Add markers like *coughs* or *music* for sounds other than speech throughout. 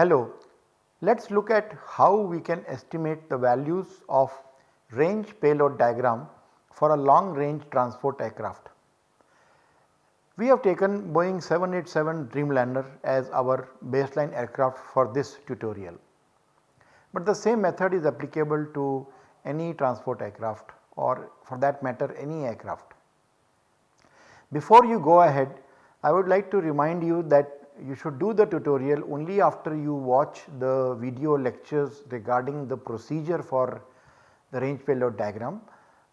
Hello, let us look at how we can estimate the values of range payload diagram for a long range transport aircraft. We have taken Boeing 787 Dreamliner as our baseline aircraft for this tutorial. But the same method is applicable to any transport aircraft or for that matter any aircraft. Before you go ahead I would like to remind you that you should do the tutorial only after you watch the video lectures regarding the procedure for the range payload diagram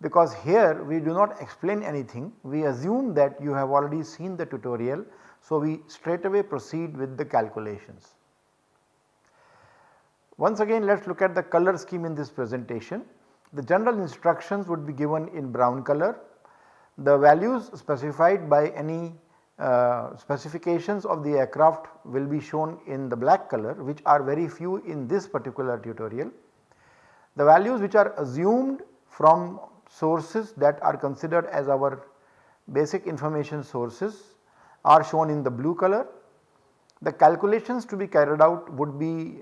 because here we do not explain anything we assume that you have already seen the tutorial. So, we straight away proceed with the calculations. Once again let us look at the color scheme in this presentation. The general instructions would be given in brown color. The values specified by any uh, specifications of the aircraft will be shown in the black color which are very few in this particular tutorial. The values which are assumed from sources that are considered as our basic information sources are shown in the blue color. The calculations to be carried out would be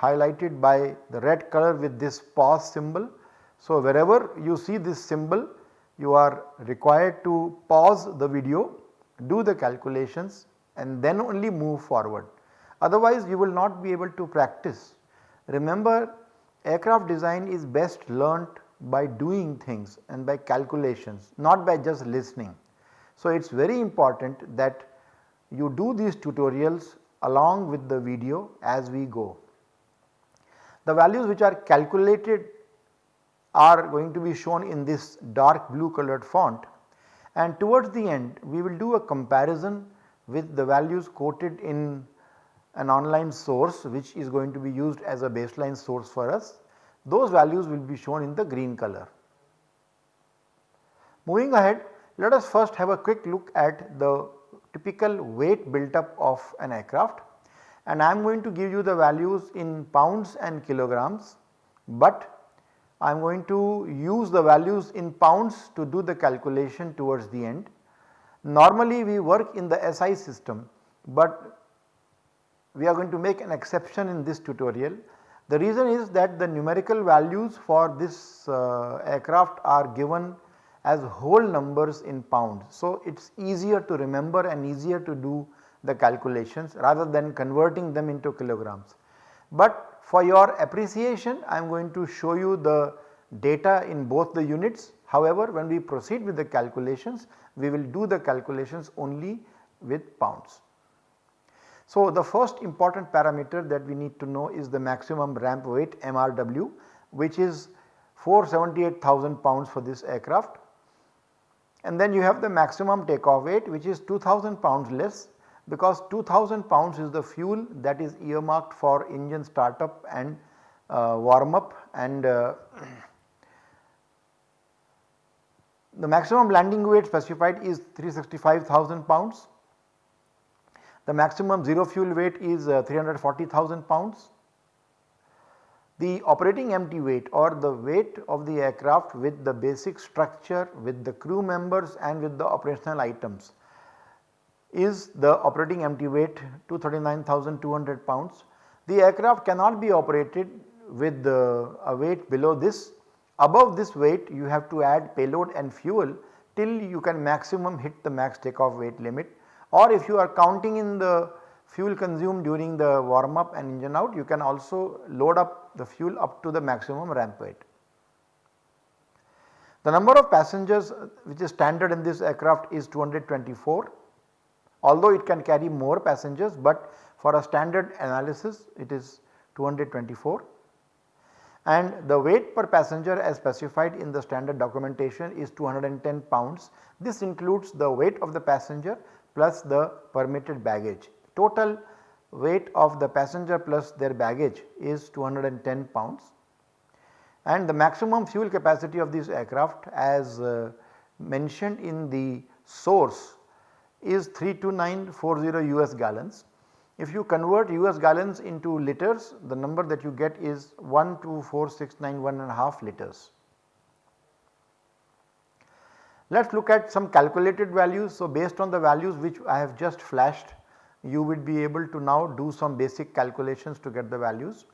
highlighted by the red color with this pause symbol. So, wherever you see this symbol you are required to pause the video, do the calculations and then only move forward. Otherwise you will not be able to practice. Remember aircraft design is best learnt by doing things and by calculations not by just listening. So, it is very important that you do these tutorials along with the video as we go. The values which are calculated are going to be shown in this dark blue colored font and towards the end we will do a comparison with the values quoted in an online source which is going to be used as a baseline source for us those values will be shown in the green color. Moving ahead let us first have a quick look at the typical weight built up of an aircraft and I am going to give you the values in pounds and kilograms, but I am going to use the values in pounds to do the calculation towards the end. Normally we work in the SI system, but we are going to make an exception in this tutorial the reason is that the numerical values for this uh, aircraft are given as whole numbers in pounds. So, it is easier to remember and easier to do the calculations rather than converting them into kilograms. But for your appreciation I am going to show you the data in both the units. However, when we proceed with the calculations we will do the calculations only with pounds. So, the first important parameter that we need to know is the maximum ramp weight MRW which is 478,000 pounds for this aircraft. And then you have the maximum takeoff weight which is 2000 pounds less because 2000 pounds is the fuel that is earmarked for engine startup and uh, warm up and uh, *clears throat* the maximum landing weight specified is 365,000 pounds the maximum zero fuel weight is uh, 340,000 pounds. The operating empty weight or the weight of the aircraft with the basic structure with the crew members and with the operational items is the operating empty weight 239,200 pounds. The aircraft cannot be operated with the, a weight below this. Above this weight you have to add payload and fuel till you can maximum hit the max takeoff weight limit or if you are counting in the fuel consumed during the warm up and engine out you can also load up the fuel up to the maximum ramp weight. The number of passengers uh, which is standard in this aircraft is 224 although it can carry more passengers but for a standard analysis it is 224 and the weight per passenger as specified in the standard documentation is 210 pounds. This includes the weight of the passenger plus the permitted baggage. Total weight of the passenger plus their baggage is 210 pounds and the maximum fuel capacity of this aircraft as uh, mentioned in the source is 32940 US gallons If you convert US gallons into liters the number that you get is 12469 and a half liters. Let us look at some calculated values. So, based on the values which I have just flashed you would be able to now do some basic calculations to get the values.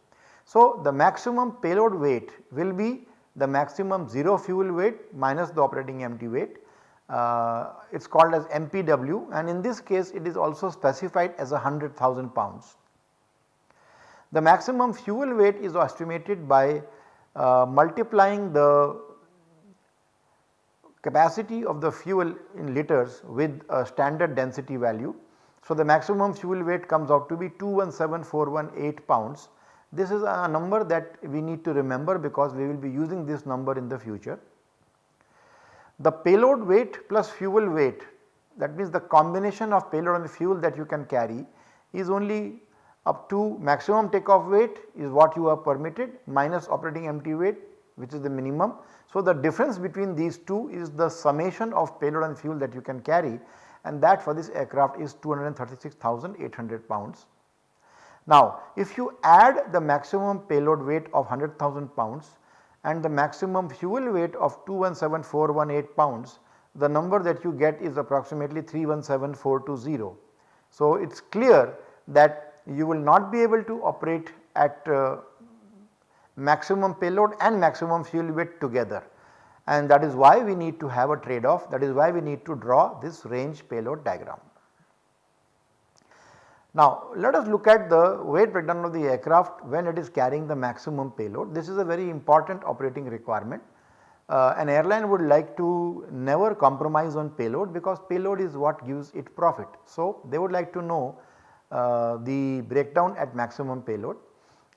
So, the maximum payload weight will be the maximum 0 fuel weight minus the operating empty weight. Uh, it is called as MPW and in this case it is also specified as a 100,000 pounds. The maximum fuel weight is estimated by uh, multiplying the capacity of the fuel in liters with a standard density value. So, the maximum fuel weight comes out to be 217418 pounds. This is a number that we need to remember because we will be using this number in the future. The payload weight plus fuel weight that means the combination of payload and fuel that you can carry is only up to maximum takeoff weight is what you are permitted minus operating empty weight which is the minimum. So, the difference between these two is the summation of payload and fuel that you can carry and that for this aircraft is 236,800 pounds. Now if you add the maximum payload weight of 100,000 pounds and the maximum fuel weight of 217418 pounds the number that you get is approximately 317420. So it is clear that you will not be able to operate at uh, maximum payload and maximum fuel weight together and that is why we need to have a trade off that is why we need to draw this range payload diagram. Now let us look at the weight breakdown of the aircraft when it is carrying the maximum payload. This is a very important operating requirement. Uh, an airline would like to never compromise on payload because payload is what gives it profit. So they would like to know uh, the breakdown at maximum payload.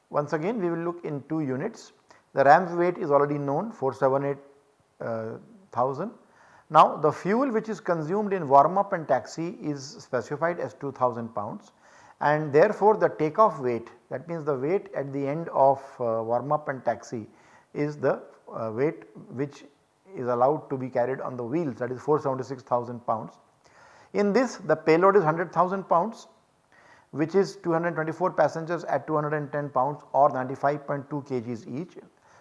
Once again we will look in 2 units. The ramp weight is already known 478 1000. Now the fuel which is consumed in warm up and taxi is specified as 2000 pounds and therefore the takeoff weight that means the weight at the end of uh, warm up and taxi is the uh, weight which is allowed to be carried on the wheels that is 476,000 pounds. In this the payload is 100,000 pounds which is 224 passengers at 210 pounds or 95.2 kgs each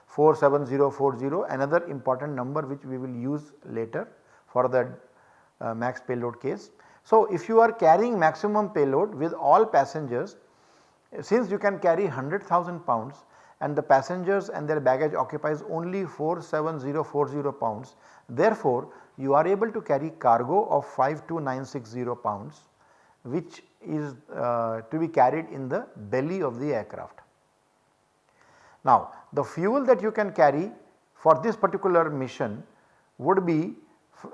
47040 another important number which we will use later for the uh, max payload case. So, if you are carrying maximum payload with all passengers since you can carry 100,000 pounds and the passengers and their baggage occupies only 47040 pounds therefore you are able to carry cargo of 52960 pounds which is uh, to be carried in the belly of the aircraft. Now the fuel that you can carry for this particular mission would be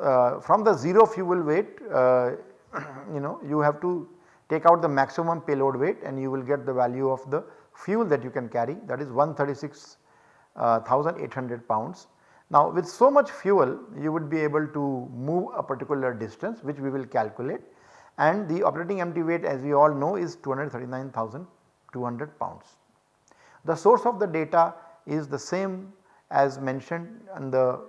uh, from the 0 fuel weight uh, *clears throat* you know you have to take out the maximum payload weight and you will get the value of the fuel that you can carry that is 136,800 uh, pounds. Now with so much fuel you would be able to move a particular distance which we will calculate and the operating empty weight as we all know is 239,200 pounds. The source of the data is the same as mentioned in the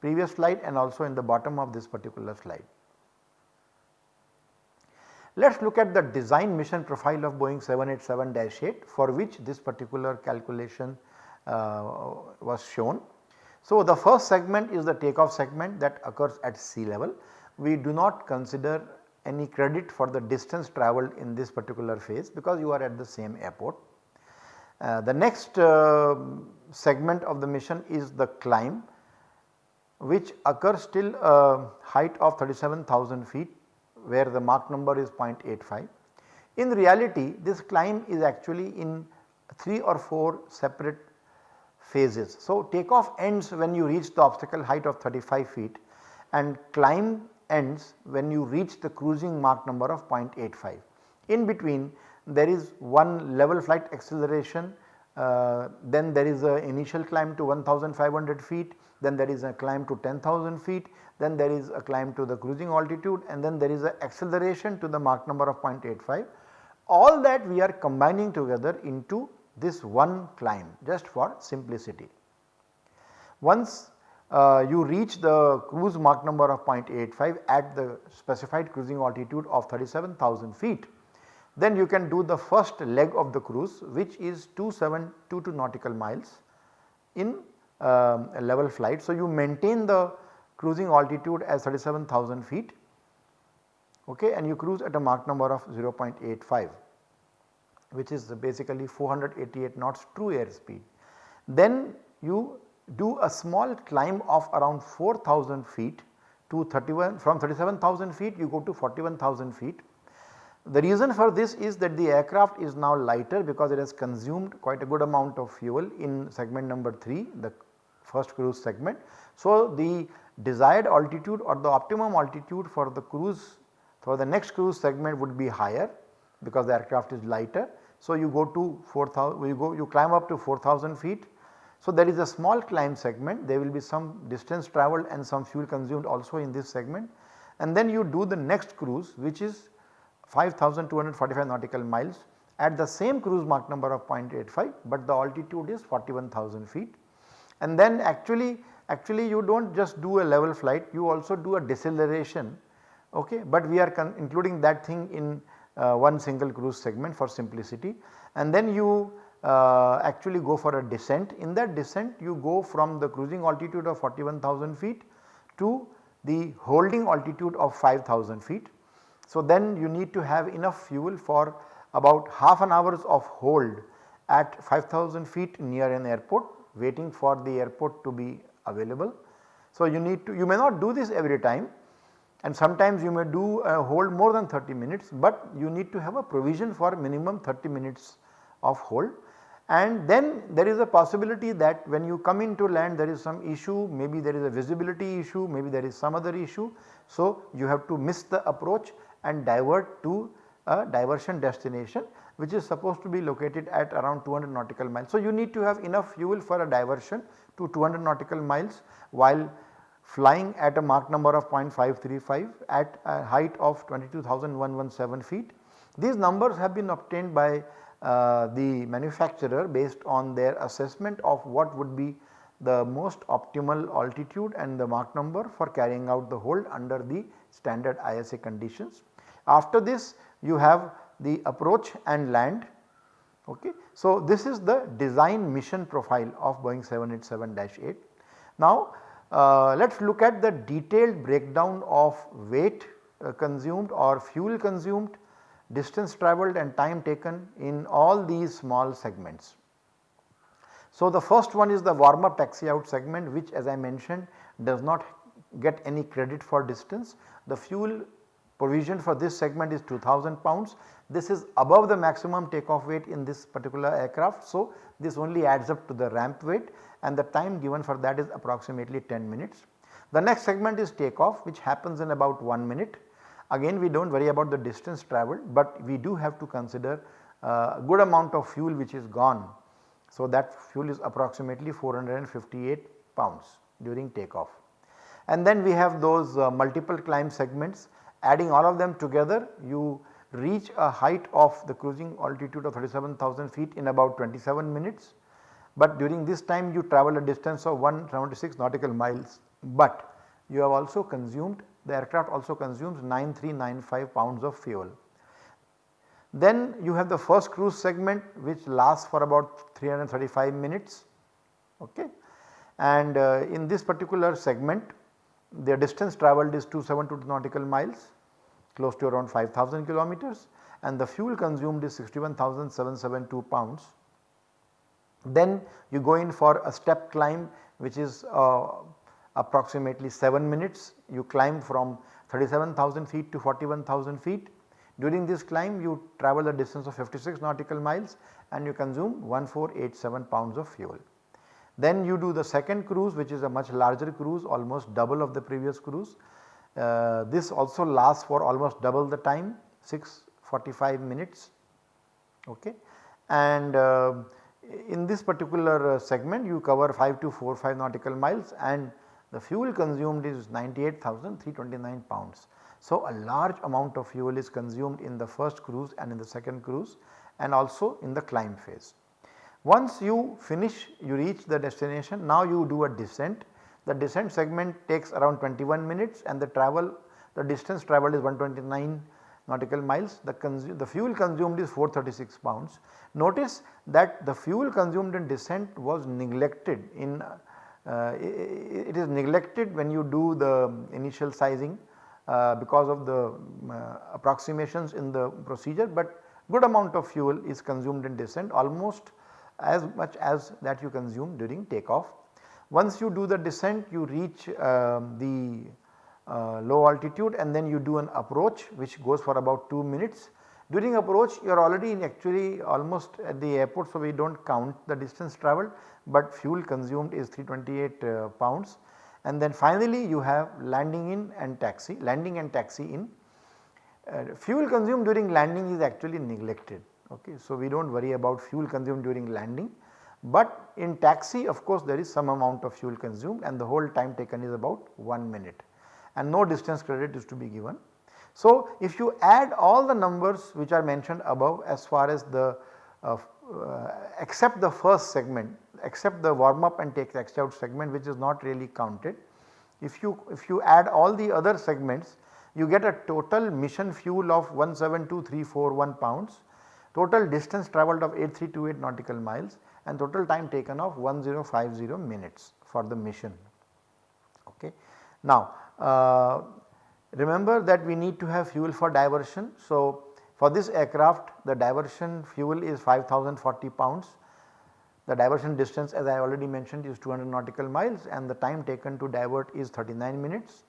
previous slide and also in the bottom of this particular slide. Let us look at the design mission profile of Boeing 787-8 for which this particular calculation uh, was shown. So, the first segment is the takeoff segment that occurs at sea level. We do not consider any credit for the distance travelled in this particular phase because you are at the same airport. Uh, the next uh, segment of the mission is the climb which occurs till a height of 37,000 feet where the Mach number is 0.85. In reality this climb is actually in 3 or 4 separate phases. So takeoff ends when you reach the obstacle height of 35 feet and climb ends when you reach the cruising Mach number of 0.85. In between there is one level flight acceleration uh, then there is a initial climb to 1500 feet then there is a climb to 10,000 feet then there is a climb to the cruising altitude and then there is a acceleration to the Mach number of 0.85. All that we are combining together into this one climb just for simplicity. Once uh, you reach the cruise Mach number of 0.85 at the specified cruising altitude of 37,000 feet then you can do the first leg of the cruise which is 2722 nautical miles in a level flight. So, you maintain the cruising altitude as 37,000 feet okay, and you cruise at a Mach number of 0.85 which is basically 488 knots true airspeed. Then you do a small climb of around 4000 feet to 31 from 37,000 feet you go to 41,000 feet. The reason for this is that the aircraft is now lighter because it has consumed quite a good amount of fuel in segment number 3 the first cruise segment. So, the desired altitude or the optimum altitude for the cruise for the next cruise segment would be higher because the aircraft is lighter. So, you go to 4000 you go you climb up to 4000 feet so, there is a small climb segment there will be some distance travelled and some fuel consumed also in this segment. And then you do the next cruise which is 5245 nautical miles at the same cruise Mach number of 0.85 but the altitude is 41,000 feet. And then actually actually you do not just do a level flight you also do a deceleration okay? But we are including that thing in uh, one single cruise segment for simplicity. And then you uh, actually go for a descent. In that descent you go from the cruising altitude of 41,000 feet to the holding altitude of 5000 feet. So, then you need to have enough fuel for about half an hours of hold at 5000 feet near an airport waiting for the airport to be available. So, you need to you may not do this every time and sometimes you may do a hold more than 30 minutes, but you need to have a provision for minimum 30 minutes of hold and then there is a possibility that when you come into land there is some issue maybe there is a visibility issue maybe there is some other issue. So, you have to miss the approach and divert to a diversion destination which is supposed to be located at around 200 nautical miles. So, you need to have enough fuel for a diversion to 200 nautical miles while flying at a Mach number of 0.535 at a height of 22,117 feet. These numbers have been obtained by uh, the manufacturer based on their assessment of what would be the most optimal altitude and the Mach number for carrying out the hold under the standard ISA conditions. After this you have the approach and land okay. So this is the design mission profile of Boeing 787-8. Now uh, let us look at the detailed breakdown of weight uh, consumed or fuel consumed distance travelled and time taken in all these small segments. So, the first one is the warm up taxi out segment which as I mentioned does not get any credit for distance. The fuel provision for this segment is 2000 pounds. This is above the maximum takeoff weight in this particular aircraft. So, this only adds up to the ramp weight and the time given for that is approximately 10 minutes. The next segment is takeoff which happens in about 1 minute Again we do not worry about the distance travelled, but we do have to consider uh, a good amount of fuel which is gone. So, that fuel is approximately 458 pounds during takeoff. And then we have those uh, multiple climb segments adding all of them together you reach a height of the cruising altitude of 37,000 feet in about 27 minutes. But during this time you travel a distance of 176 nautical miles, but you have also consumed the aircraft also consumes 9395 pounds of fuel. Then you have the first cruise segment which lasts for about 335 minutes okay. and uh, in this particular segment the distance travelled is 272 nautical miles close to around 5000 kilometers and the fuel consumed is 61,772 pounds. Then you go in for a step climb which is uh, approximately 7 minutes you climb from 37,000 feet to 41,000 feet. During this climb you travel a distance of 56 nautical miles and you consume 1487 pounds of fuel. Then you do the second cruise which is a much larger cruise almost double of the previous cruise. Uh, this also lasts for almost double the time 645 minutes okay. And uh, in this particular uh, segment you cover 5 to 4 5 nautical miles and the fuel consumed is 98,329 pounds. So, a large amount of fuel is consumed in the first cruise and in the second cruise and also in the climb phase. Once you finish you reach the destination now you do a descent. The descent segment takes around 21 minutes and the travel the distance travelled is 129 nautical miles the, the fuel consumed is 436 pounds. Notice that the fuel consumed in descent was neglected in uh, it is neglected when you do the initial sizing uh, because of the uh, approximations in the procedure but good amount of fuel is consumed in descent almost as much as that you consume during takeoff. Once you do the descent you reach uh, the uh, low altitude and then you do an approach which goes for about 2 minutes. During approach you are already in actually almost at the airport so we do not count the distance travelled but fuel consumed is 328 uh, pounds and then finally you have landing in and taxi, landing and taxi in. Uh, fuel consumed during landing is actually neglected okay. So we do not worry about fuel consumed during landing but in taxi of course there is some amount of fuel consumed and the whole time taken is about 1 minute and no distance credit is to be given. So if you add all the numbers which are mentioned above as far as the uh, uh, except the first segment except the warm up and take taxi out segment which is not really counted. If you if you add all the other segments you get a total mission fuel of 172341 pounds, total distance travelled of 8328 nautical miles and total time taken of 1050 minutes for the mission. Okay. Now uh, remember that we need to have fuel for diversion. So for this aircraft the diversion fuel is 5040 pounds the diversion distance as I already mentioned is 200 nautical miles and the time taken to divert is 39 minutes.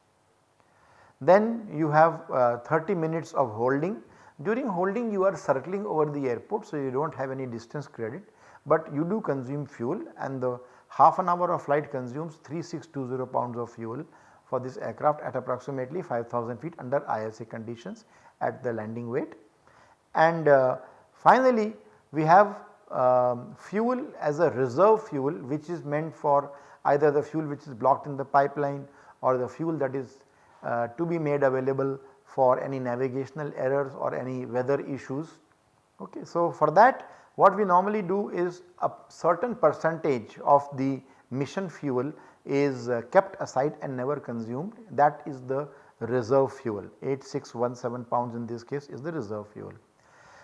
Then you have uh, 30 minutes of holding. During holding you are circling over the airport so you do not have any distance credit but you do consume fuel and the half an hour of flight consumes 3620 pounds of fuel for this aircraft at approximately 5000 feet under ISA conditions at the landing weight. And uh, finally we have um, fuel as a reserve fuel which is meant for either the fuel which is blocked in the pipeline or the fuel that is uh, to be made available for any navigational errors or any weather issues. Okay. So, for that what we normally do is a certain percentage of the mission fuel is uh, kept aside and never consumed that is the reserve fuel 8617 pounds in this case is the reserve fuel.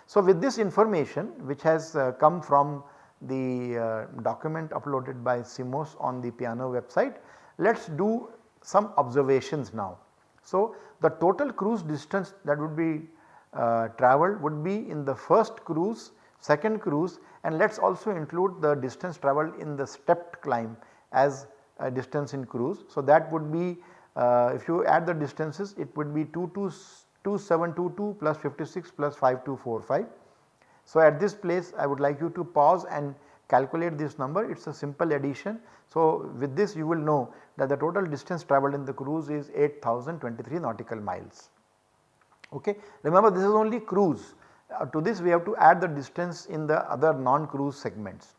So, with this information which has uh, come from the uh, document uploaded by Simos on the piano website, let us do some observations now. So, the total cruise distance that would be uh, travelled would be in the first cruise, second cruise and let us also include the distance travelled in the stepped climb as distance in cruise. So, that would be uh, if you add the distances it would be 2 to 2722 plus 56 plus 5245. So, at this place I would like you to pause and calculate this number it is a simple addition. So, with this you will know that the total distance travelled in the cruise is 8023 nautical miles. Okay. Remember this is only cruise uh, to this we have to add the distance in the other non-cruise segments.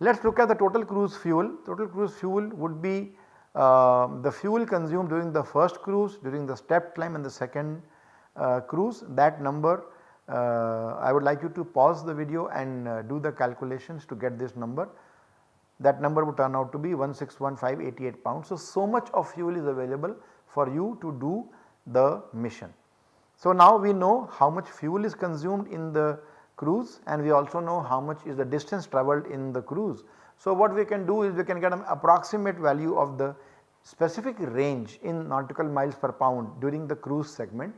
Let us look at the total cruise fuel, total cruise fuel would be uh, the fuel consumed during the first cruise, during the step climb and the second uh, cruise that number uh, I would like you to pause the video and uh, do the calculations to get this number. That number would turn out to be 161588 pounds. So, so much of fuel is available for you to do the mission. So, now we know how much fuel is consumed in the cruise and we also know how much is the distance travelled in the cruise. So, what we can do is we can get an approximate value of the specific range in nautical miles per pound during the cruise segment.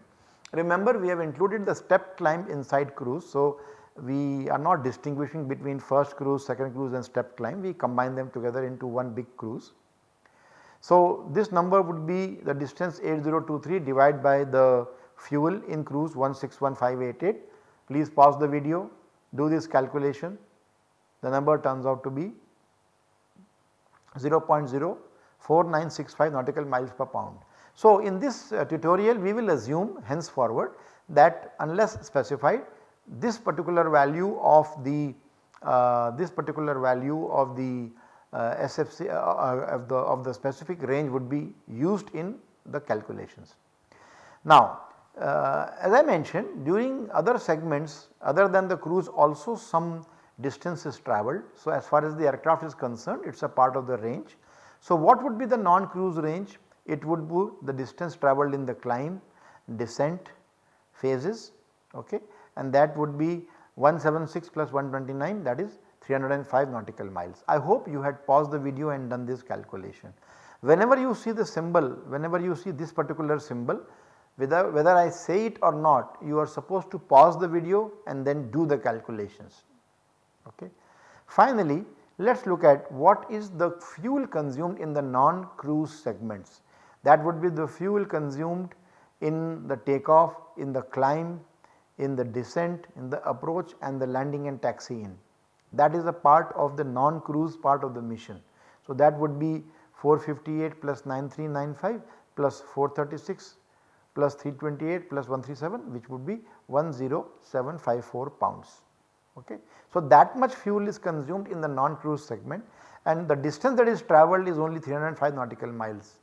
Remember we have included the step climb inside cruise. So, we are not distinguishing between first cruise, second cruise and step climb we combine them together into one big cruise. So, this number would be the distance 8023 divided by the fuel in cruise 161588. Please pause the video, do this calculation, the number turns out to be 0.04965 nautical miles per pound. So, in this uh, tutorial we will assume henceforward that unless specified this particular value of the uh, this particular value of the uh, SFC uh, uh, of the of the specific range would be used in the calculations. Now, uh, as I mentioned during other segments other than the cruise also some distance is travelled. So, as far as the aircraft is concerned it is a part of the range. So, what would be the non cruise range? It would be the distance travelled in the climb, descent, phases okay, and that would be 176 plus 129 that is 305 nautical miles. I hope you had paused the video and done this calculation. Whenever you see the symbol, whenever you see this particular symbol whether, whether I say it or not you are supposed to pause the video and then do the calculations. Okay. Finally, let us look at what is the fuel consumed in the non-cruise segments that would be the fuel consumed in the takeoff, in the climb, in the descent, in the approach and the landing and taxi in. That is a part of the non-cruise part of the mission. So, that would be 458 plus 9395 plus 436 plus 328 plus 137 which would be 10754 pounds. Okay. So, that much fuel is consumed in the non-cruise segment and the distance that is travelled is only 305 nautical miles.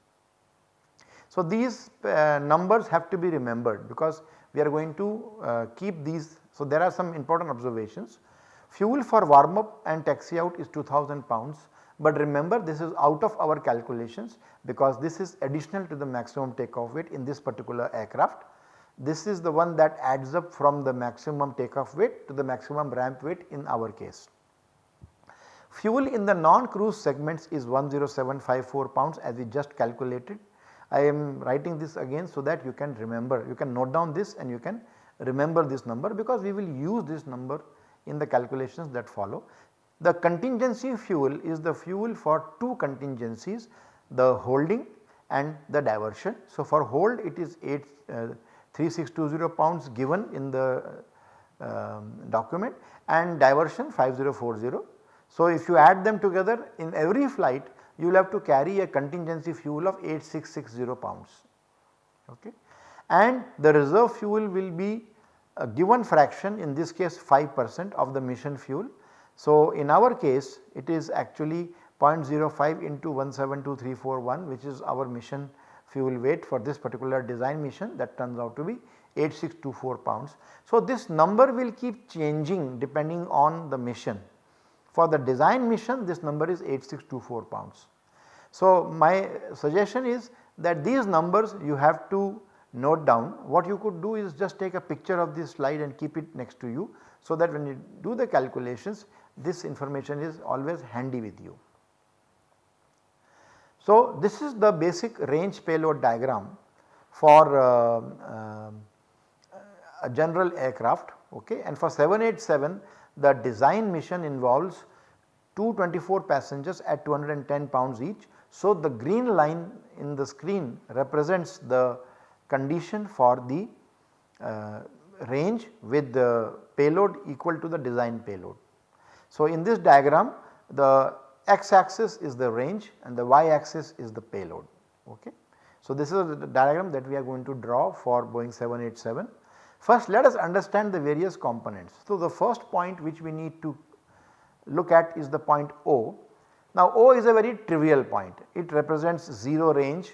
So, these uh, numbers have to be remembered because we are going to uh, keep these. So, there are some important observations. Fuel for warm up and taxi out is 2000 pounds, but remember this is out of our calculations because this is additional to the maximum takeoff weight in this particular aircraft. This is the one that adds up from the maximum takeoff weight to the maximum ramp weight in our case. Fuel in the non-cruise segments is 10754 pounds as we just calculated. I am writing this again so that you can remember, you can note down this and you can remember this number because we will use this number in the calculations that follow. The contingency fuel is the fuel for two contingencies the holding and the diversion. So, for hold it is 8 uh, 3620 pounds given in the um, document and diversion 5040. So, if you add them together in every flight you will have to carry a contingency fuel of 8660 pounds okay. and the reserve fuel will be a given fraction in this case 5 percent of the mission fuel. So, in our case it is actually 0.05 into 172341 which is our mission fuel weight for this particular design mission that turns out to be 8624 pounds. So, this number will keep changing depending on the mission. For the design mission this number is 8624 pounds. So, my suggestion is that these numbers you have to note down what you could do is just take a picture of this slide and keep it next to you so that when you do the calculations this information is always handy with you. So, this is the basic range payload diagram for uh, uh, a general aircraft okay and for 787 the design mission involves 224 passengers at 210 pounds each. So, the green line in the screen represents the condition for the uh, range with the payload equal to the design payload. So, in this diagram the x axis is the range and the y axis is the payload. Okay. So, this is the diagram that we are going to draw for Boeing 787. First let us understand the various components. So, the first point which we need to look at is the point O. Now O is a very trivial point, it represents 0 range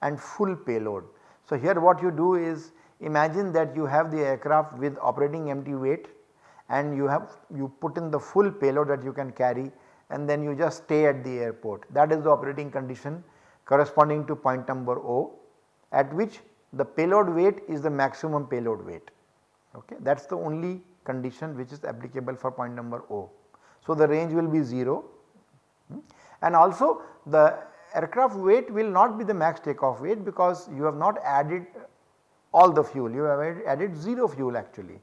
and full payload. So, here what you do is imagine that you have the aircraft with operating empty weight and you have you put in the full payload that you can carry and then you just stay at the airport. That is the operating condition corresponding to point number O at which the payload weight is the maximum payload weight. Okay? That is the only condition which is applicable for point number O. So, the range will be 0 hmm, and also the aircraft weight will not be the max takeoff weight because you have not added all the fuel. You have added 0 fuel actually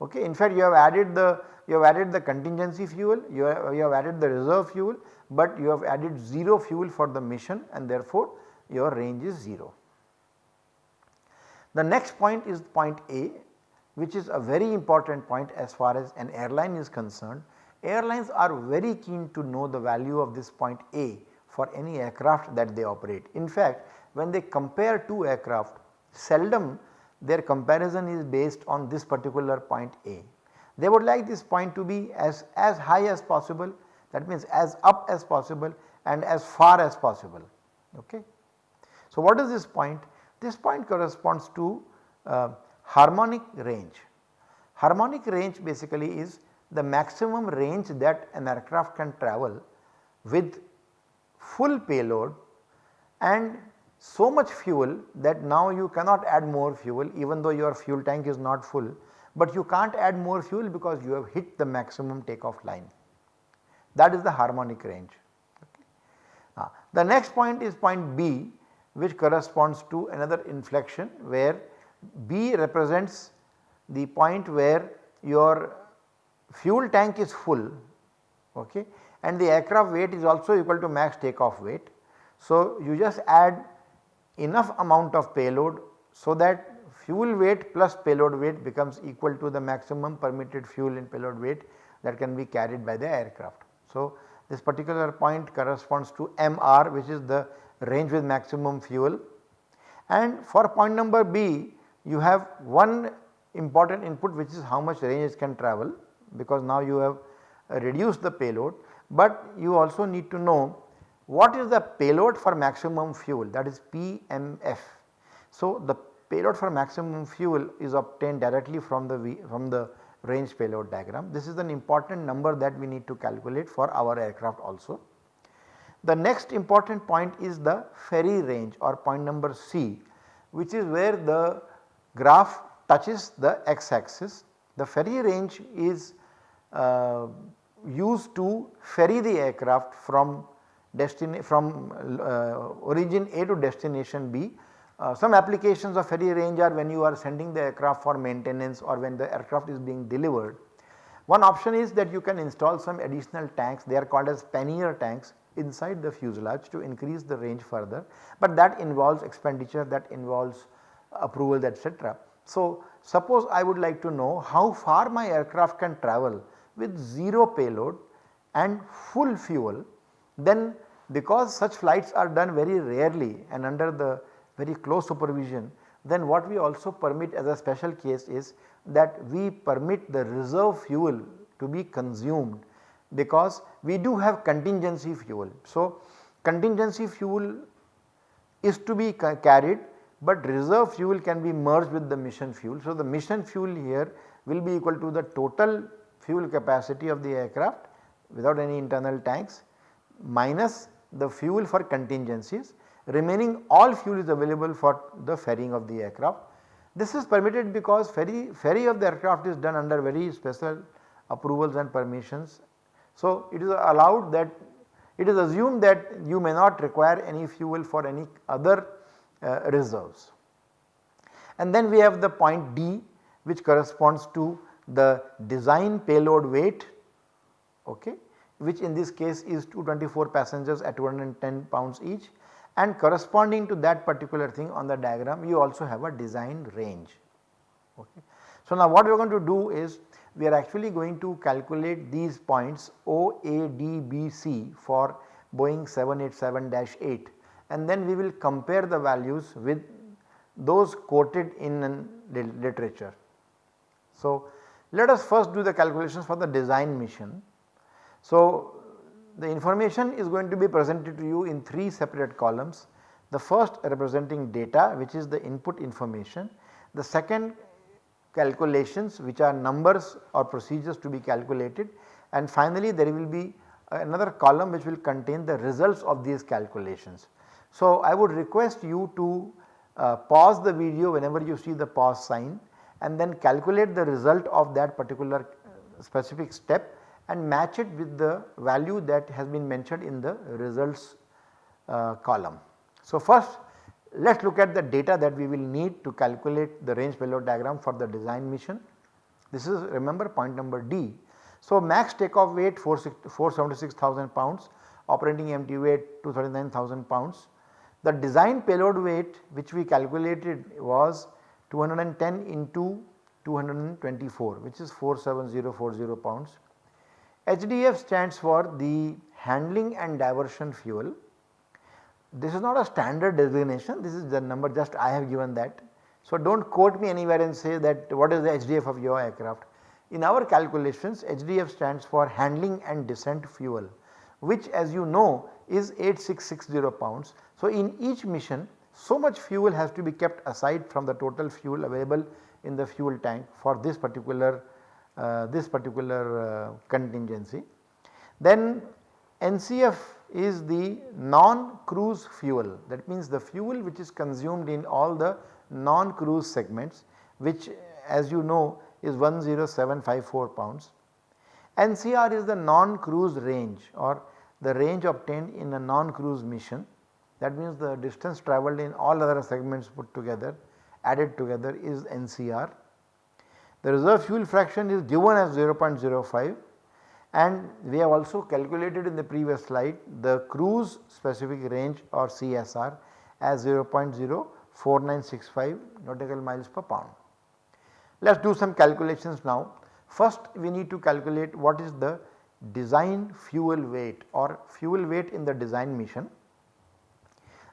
okay. In fact, you have added the you have added the contingency fuel, you have, you have added the reserve fuel, but you have added 0 fuel for the mission and therefore your range is 0. The next point is point A which is a very important point as far as an airline is concerned. Airlines are very keen to know the value of this point A for any aircraft that they operate. In fact, when they compare two aircraft seldom their comparison is based on this particular point A. They would like this point to be as, as high as possible that means as up as possible and as far as possible. Okay. So, what is this point? This point corresponds to uh, harmonic range. Harmonic range basically is the maximum range that an aircraft can travel with full payload and so much fuel that now you cannot add more fuel even though your fuel tank is not full, but you can't add more fuel because you have hit the maximum takeoff line. That is the harmonic range. Okay. Uh, the next point is point B which corresponds to another inflection where B represents the point where your fuel tank is full okay, and the aircraft weight is also equal to max takeoff weight. So, you just add enough amount of payload so that fuel weight plus payload weight becomes equal to the maximum permitted fuel and payload weight that can be carried by the aircraft. So, this particular point corresponds to MR which is the range with maximum fuel and for point number B you have one important input which is how much range it can travel because now you have reduced the payload, but you also need to know what is the payload for maximum fuel that is PMF. So, the payload for maximum fuel is obtained directly from the v, from the range payload diagram. This is an important number that we need to calculate for our aircraft also. The next important point is the ferry range or point number C which is where the graph touches the x axis. The ferry range is uh, used to ferry the aircraft from destination from uh, origin A to destination B. Uh, some applications of ferry range are when you are sending the aircraft for maintenance or when the aircraft is being delivered. One option is that you can install some additional tanks they are called as pannier tanks inside the fuselage to increase the range further, but that involves expenditure that involves approval etc. So, suppose I would like to know how far my aircraft can travel with 0 payload and full fuel then because such flights are done very rarely and under the very close supervision then what we also permit as a special case is that we permit the reserve fuel to be consumed because we do have contingency fuel. So, contingency fuel is to be ca carried but reserve fuel can be merged with the mission fuel. So, the mission fuel here will be equal to the total fuel capacity of the aircraft without any internal tanks minus the fuel for contingencies remaining all fuel is available for the ferrying of the aircraft. This is permitted because ferry, ferry of the aircraft is done under very special approvals and permissions. So, it is allowed that it is assumed that you may not require any fuel for any other uh, reserves. And then we have the point D which corresponds to the design payload weight okay, which in this case is 224 passengers at 210 pounds each and corresponding to that particular thing on the diagram you also have a design range. Okay. So, now what we are going to do is we are actually going to calculate these points O, A, D, B, C for Boeing 787-8 and then we will compare the values with those quoted in literature. So, let us first do the calculations for the design mission. So, the information is going to be presented to you in 3 separate columns. The first representing data which is the input information, the second calculations which are numbers or procedures to be calculated and finally there will be another column which will contain the results of these calculations. So, I would request you to uh, pause the video whenever you see the pause sign and then calculate the result of that particular uh, specific step and match it with the value that has been mentioned in the results uh, column. So, first let us look at the data that we will need to calculate the range payload diagram for the design mission. This is remember point number D. So, max takeoff weight 476,000 pounds, operating empty weight 239,000 pounds, the design payload weight which we calculated was 210 into 224 which is 47040 pounds. HDF stands for the handling and diversion fuel. This is not a standard designation this is the number just I have given that. So, do not quote me anywhere and say that what is the HDF of your aircraft. In our calculations HDF stands for handling and descent fuel which as you know is 8660 pounds. So, in each mission so much fuel has to be kept aside from the total fuel available in the fuel tank for this particular this particular uh, contingency. Then NCF is the non-cruise fuel that means the fuel which is consumed in all the non-cruise segments which as you know is 10754 pounds. NCR is the non-cruise range or the range obtained in a non-cruise mission that means the distance travelled in all other segments put together added together is NCR. The reserve fuel fraction is given as 0.05 and we have also calculated in the previous slide the cruise specific range or CSR as 0.04965 nautical miles per pound. Let us do some calculations now. First we need to calculate what is the design fuel weight or fuel weight in the design mission.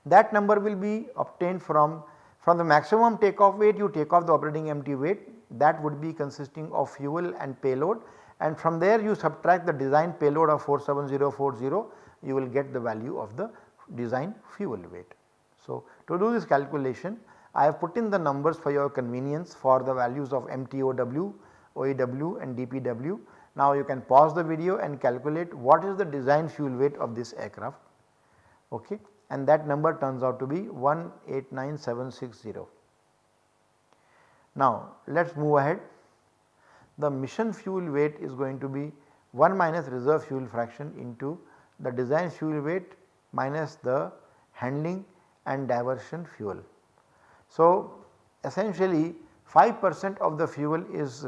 That number will be obtained from, from the maximum takeoff weight you take off the operating empty weight that would be consisting of fuel and payload and from there you subtract the design payload of 47040 you will get the value of the design fuel weight. So, to do this calculation I have put in the numbers for your convenience for the values of MTOW, OEW and DPW. Now you can pause the video and calculate what is the design fuel weight of this aircraft okay, and that number turns out to be 189760. Now let us move ahead. The mission fuel weight is going to be 1 minus reserve fuel fraction into the design fuel weight minus the handling and diversion fuel. So, essentially 5 percent of the fuel is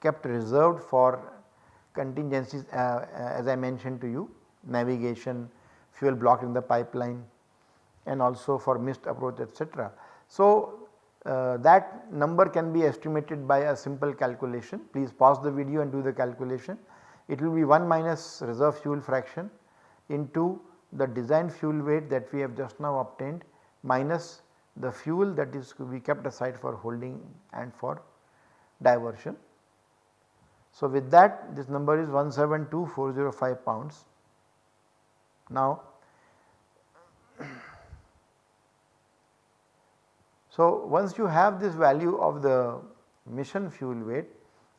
kept reserved for contingencies uh, uh, as I mentioned to you navigation, fuel block in the pipeline and also for missed approach etc. So, uh, that number can be estimated by a simple calculation please pause the video and do the calculation. It will be 1 minus reserve fuel fraction into the design fuel weight that we have just now obtained minus the fuel that is to be kept aside for holding and for diversion. So, with that this number is 172405 pounds. Now, so once you have this value of the mission fuel weight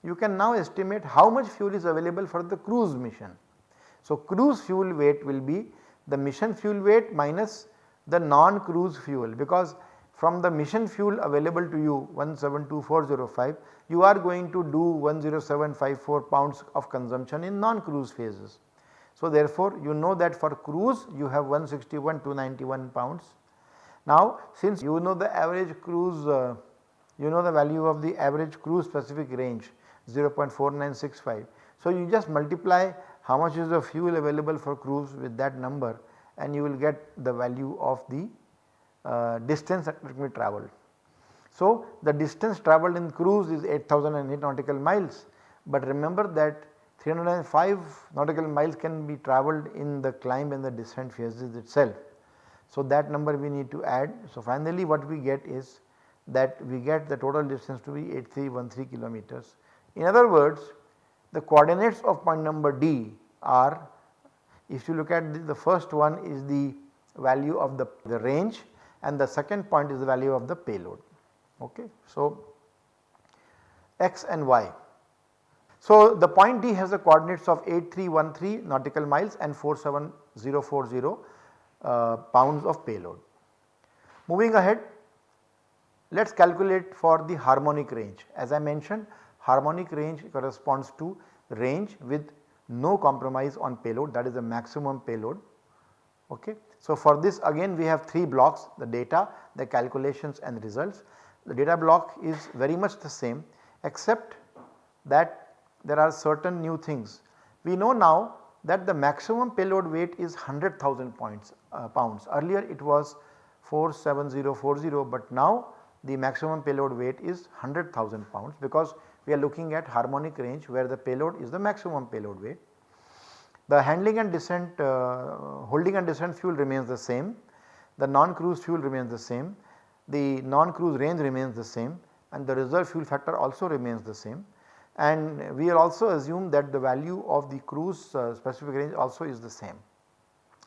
you can now estimate how much fuel is available for the cruise mission. So, cruise fuel weight will be the mission fuel weight minus the non-cruise fuel because from the mission fuel available to you 172405 you are going to do 10754 pounds of consumption in non-cruise phases. So therefore you know that for cruise you have 161 291 pounds. Now since you know the average cruise uh, you know the value of the average cruise specific range 0.4965. So you just multiply how much is the fuel available for cruise with that number and you will get the value of the uh, distance that will be travelled. So, the distance travelled in cruise is 8008 nautical miles, but remember that 305 nautical miles can be travelled in the climb and the descent phases itself. So, that number we need to add. So, finally what we get is that we get the total distance to be 8313 kilometers. In other words the coordinates of point number D are if you look at the, the first one is the value of the, the range and the second point is the value of the payload. Okay. So, x and y. So, the point D has the coordinates of 8313 nautical miles and 47040 uh, pounds of payload. Moving ahead let us calculate for the harmonic range as I mentioned harmonic range corresponds to range with no compromise on payload that is the maximum payload. Okay. So, for this again we have 3 blocks the data, the calculations and the results. The data block is very much the same except that there are certain new things. We know now that the maximum payload weight is 100,000 points uh, pounds earlier it was 47040 but now the maximum payload weight is 100,000 pounds because we are looking at harmonic range where the payload is the maximum payload weight. The handling and descent uh, holding and descent fuel remains the same, the non-cruise fuel remains the same, the non-cruise range remains the same and the reserve fuel factor also remains the same and we will also assume that the value of the cruise uh, specific range also is the same.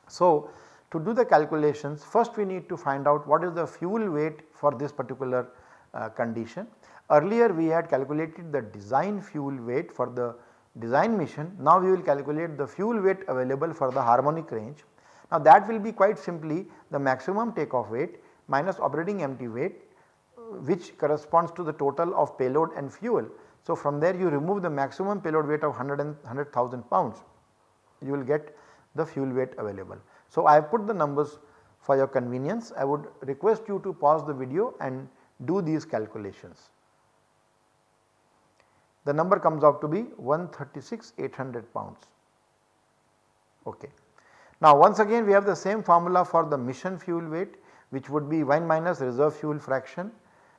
So, to do the calculations first we need to find out what is the fuel weight for this particular uh, condition. Earlier we had calculated the design fuel weight for the design mission. Now we will calculate the fuel weight available for the harmonic range. Now that will be quite simply the maximum takeoff weight minus operating empty weight which corresponds to the total of payload and fuel. So from there you remove the maximum payload weight of 100 100,000 pounds you will get the fuel weight available. So I have put the numbers for your convenience I would request you to pause the video and do these calculations. The number comes out to be 136 800 pounds. Okay. Now once again we have the same formula for the mission fuel weight which would be 1 minus reserve fuel fraction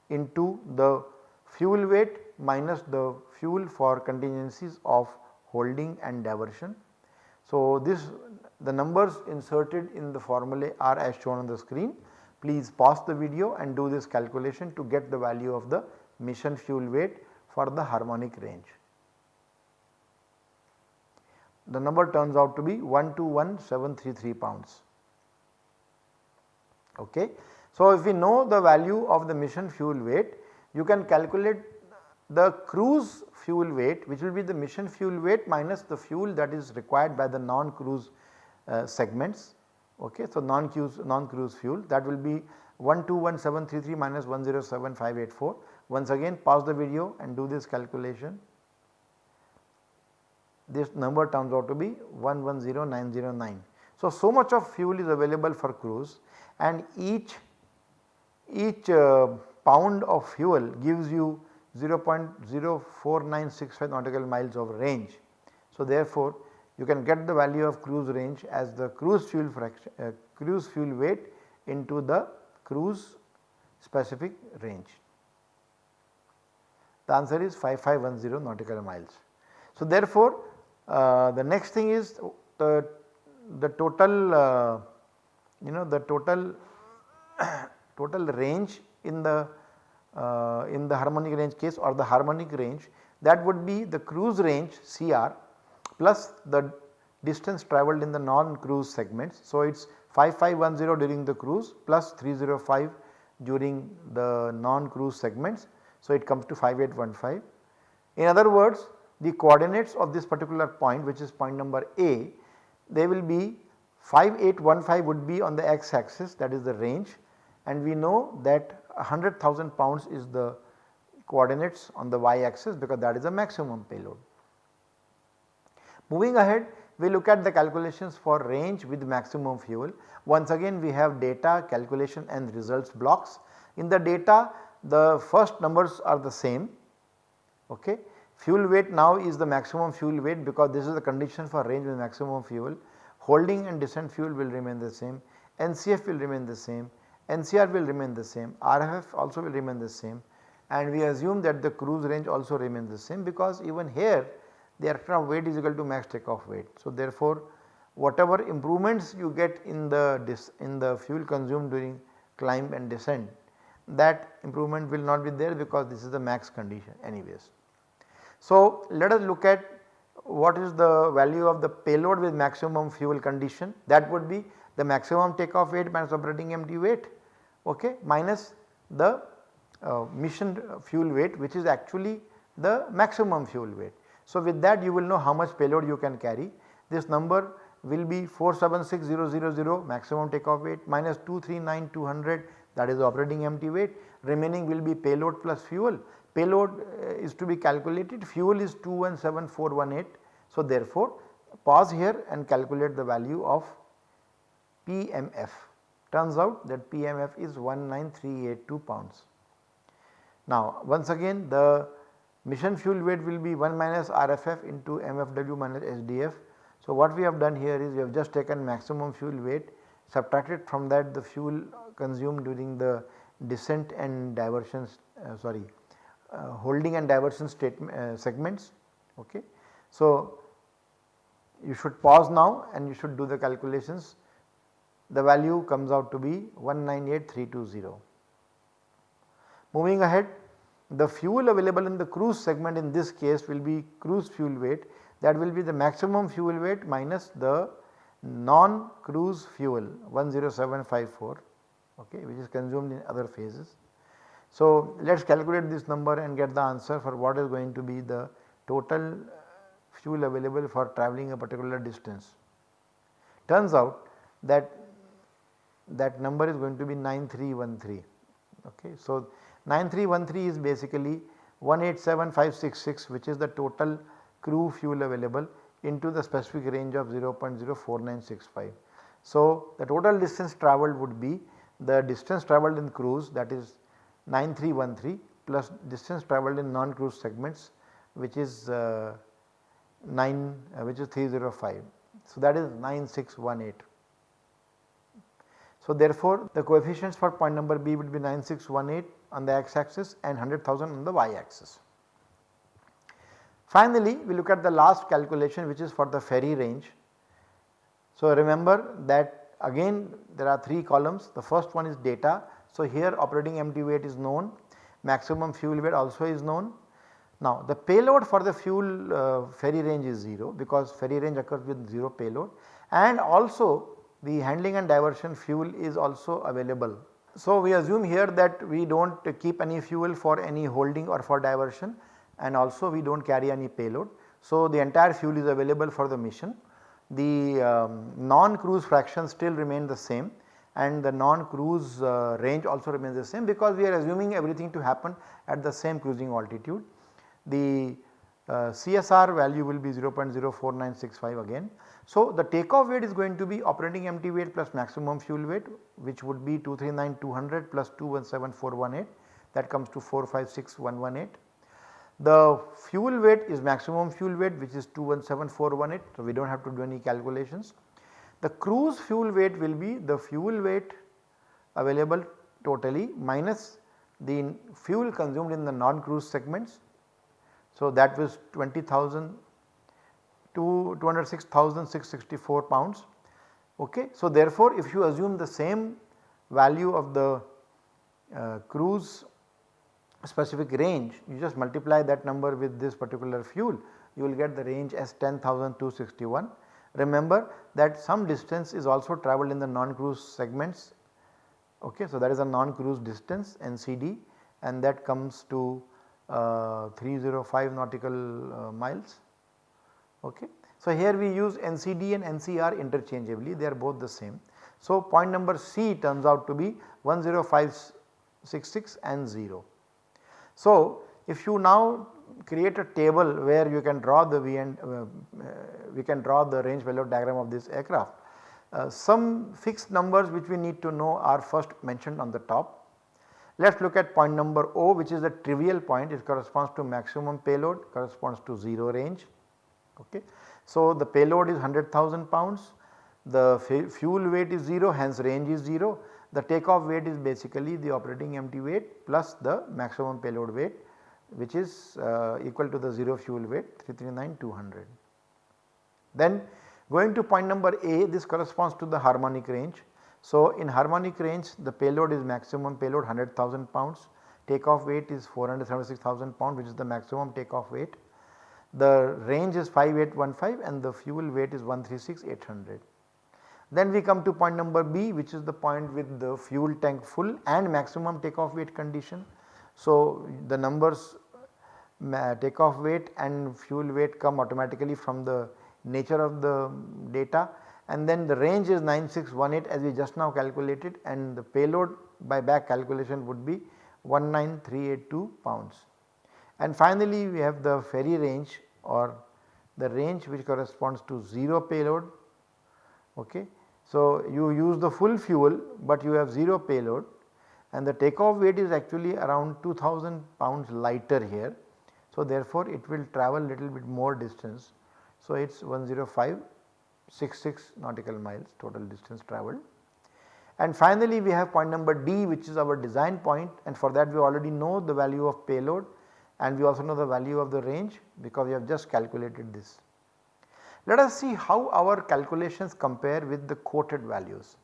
into the fuel weight minus the fuel for contingencies of holding and diversion. So this the numbers inserted in the formulae are as shown on the screen. Please pause the video and do this calculation to get the value of the mission fuel weight for the harmonic range. The number turns out to be 121733 pounds. Okay. So, if we know the value of the mission fuel weight, you can calculate the cruise fuel weight which will be the mission fuel weight minus the fuel that is required by the non-cruise uh, segments. Okay. So, non-cruise non-cruise fuel that will be 121733 minus 107584. Once again pause the video and do this calculation. This number turns out to be 110909. So, so much of fuel is available for cruise and each each uh, pound of fuel gives you 0.04965 nautical miles of range. So, therefore, you can get the value of cruise range as the cruise fuel fraction uh, cruise fuel weight into the cruise specific range. The answer is 5510 nautical miles. So, therefore, uh, the next thing is the, the total uh, you know the total *coughs* total range in the uh, in the harmonic range case or the harmonic range that would be the cruise range CR plus the distance travelled in the non-cruise segments. So, it is 5510 during the cruise plus 305 during the non-cruise segments. So, it comes to 5815. In other words the coordinates of this particular point which is point number A they will be 5815 would be on the x axis that is the range and we know that 100,000 pounds is the coordinates on the y axis because that is the maximum payload. Moving ahead we look at the calculations for range with maximum fuel. Once again we have data calculation and results blocks. In the data the first numbers are the same okay. Fuel weight now is the maximum fuel weight because this is the condition for range with maximum fuel. Holding and descent fuel will remain the same, NCF will remain the same, NCR will remain the same, RFF also will remain the same and we assume that the cruise range also remains the same because even here the aircraft weight is equal to max takeoff weight. So, therefore, whatever improvements you get in the in the fuel consumed during climb and descent that improvement will not be there because this is the max condition anyways. So, let us look at what is the value of the payload with maximum fuel condition that would be the maximum takeoff weight minus operating empty weight okay, minus the uh, mission fuel weight which is actually the maximum fuel weight. So, with that you will know how much payload you can carry. This number will be 476000 maximum takeoff weight minus 239200 that is operating empty weight remaining will be payload plus fuel. Payload uh, is to be calculated fuel is 217418. So, therefore, pause here and calculate the value of PMF. Turns out that PMF is 19382 pounds. Now once again the mission fuel weight will be 1 minus RFF into MFW minus SDF. So what we have done here is we have just taken maximum fuel weight subtracted from that the fuel consumed during the descent and diversion uh, sorry uh, holding and diversion statement uh, segments okay. So you should pause now and you should do the calculations the value comes out to be 198320. Moving ahead the fuel available in the cruise segment in this case will be cruise fuel weight that will be the maximum fuel weight minus the non cruise fuel 10754 okay, which is consumed in other phases. So, let us calculate this number and get the answer for what is going to be the total uh, fuel available for travelling a particular distance. Turns out that that number is going to be 9313. Okay. So, 9313 is basically 187566 which is the total crew fuel available into the specific range of 0.04965. So, the total distance travelled would be the distance travelled in cruise that is 9313 plus distance travelled in non-cruise segments which is uh, 9 uh, which is 305. So, that is 9618. So, therefore, the coefficients for point number B would be 9618 on the x axis and 100,000 on the y axis. Finally, we look at the last calculation which is for the ferry range. So, remember that again there are 3 columns the first one is data. So, here operating empty weight is known maximum fuel weight also is known. Now the payload for the fuel uh, ferry range is 0 because ferry range occurs with 0 payload and also the handling and diversion fuel is also available. So we assume here that we do not keep any fuel for any holding or for diversion and also we do not carry any payload. So the entire fuel is available for the mission. The um, non-cruise fraction still remain the same and the non-cruise uh, range also remains the same because we are assuming everything to happen at the same cruising altitude. The uh, CSR value will be 0.04965 again. So, the takeoff weight is going to be operating empty weight plus maximum fuel weight which would be 239200 plus 217418 that comes to 456118. The fuel weight is maximum fuel weight which is 217418 so we do not have to do any calculations. The cruise fuel weight will be the fuel weight available totally minus the fuel consumed in the non-cruise segments. So, that was 20,000 to 206,664 pounds. Okay. So, therefore, if you assume the same value of the uh, cruise specific range you just multiply that number with this particular fuel you will get the range as 10,261. Remember that some distance is also travelled in the non-cruise segments okay. So, that is a non-cruise distance NCD and that comes to uh, 305 nautical uh, miles Okay. So, here we use NCD and NCR interchangeably they are both the same. So, point number C turns out to be 10566 and 0. So, if you now create a table where you can draw the V and uh, uh, we can draw the range payload diagram of this aircraft. Uh, some fixed numbers which we need to know are first mentioned on the top. Let us look at point number O which is the trivial point it corresponds to maximum payload corresponds to 0 range. Okay. So, the payload is 100,000 pounds, the fuel weight is 0 hence range is 0, the takeoff weight is basically the operating empty weight plus the maximum payload weight which is uh, equal to the 0 fuel weight 339200. Then going to point number A this corresponds to the harmonic range. So, in harmonic range the payload is maximum payload 100,000 pounds, takeoff weight is 476,000 pounds which is the maximum takeoff weight the range is 5815 and the fuel weight is 136800. Then we come to point number B which is the point with the fuel tank full and maximum takeoff weight condition. So, the numbers takeoff weight and fuel weight come automatically from the nature of the data and then the range is 9618 as we just now calculated and the payload by back calculation would be 19382 pounds. And finally, we have the ferry range or the range which corresponds to 0 payload. Okay. So, you use the full fuel, but you have 0 payload and the takeoff weight is actually around 2000 pounds lighter here. So, therefore, it will travel little bit more distance. So, it is 10566 nautical miles total distance travelled. And finally, we have point number D which is our design point and for that we already know the value of payload and we also know the value of the range because we have just calculated this. Let us see how our calculations compare with the quoted values.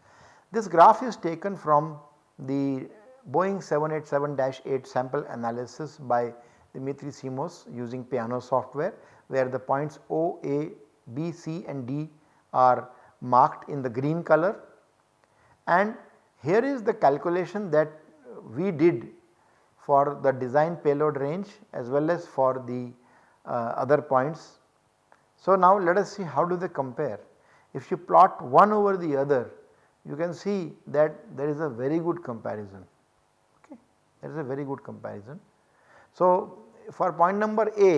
This graph is taken from the Boeing 787-8 sample analysis by Dimitri Simos using Piano software where the points O, A, B, C and D are marked in the green color and here is the calculation that we did for the design payload range as well as for the uh, other points So, now let us see how do they compare. If you plot one over the other you can see that there is a very good comparison okay there is a very good comparison. So, for point number A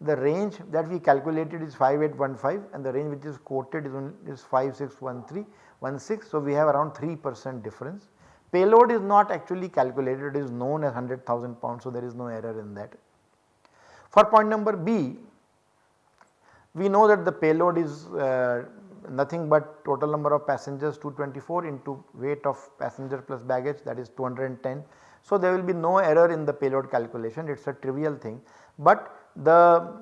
the range that we calculated is 5815 and the range which is quoted is, is 5613 So, we have around 3 percent difference. Payload is not actually calculated it is known as 100,000 pounds so there is no error in that. For point number B we know that the payload is uh, nothing but total number of passengers 224 into weight of passenger plus baggage that is 210. So, there will be no error in the payload calculation it is a trivial thing, but the,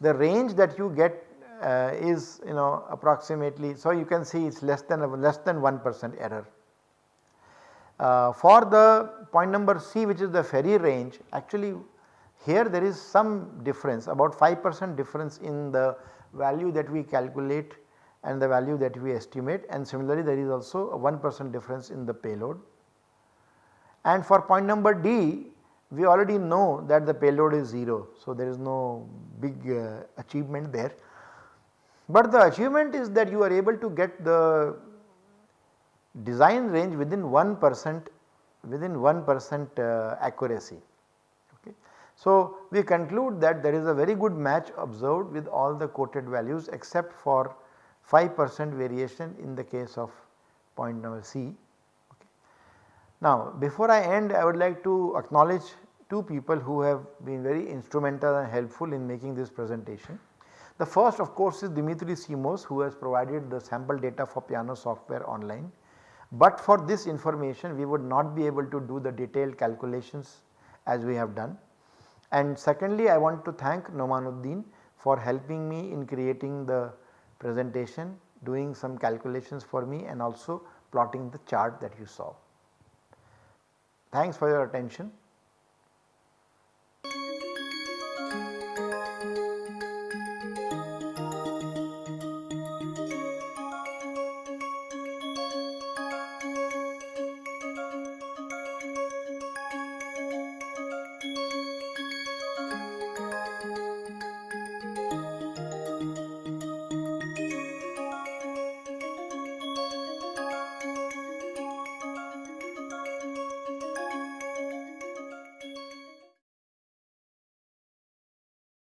the range that you get uh, is you know approximately. So, you can see it is less than less than 1 percent error. Uh, for the point number C which is the ferry range actually here there is some difference about 5 percent difference in the value that we calculate and the value that we estimate and similarly there is also a 1 percent difference in the payload. And for point number D we already know that the payload is 0. So, there is no big uh, achievement there. But the achievement is that you are able to get the design range within 1 percent within 1 percent uh, accuracy. Okay. So, we conclude that there is a very good match observed with all the quoted values except for 5 percent variation in the case of point number C now before I end I would like to acknowledge two people who have been very instrumental and helpful in making this presentation. The first of course is Dimitri Simos who has provided the sample data for piano software online. But for this information we would not be able to do the detailed calculations as we have done. And secondly I want to thank Nomanuddin for helping me in creating the presentation, doing some calculations for me and also plotting the chart that you saw. Thanks for your attention.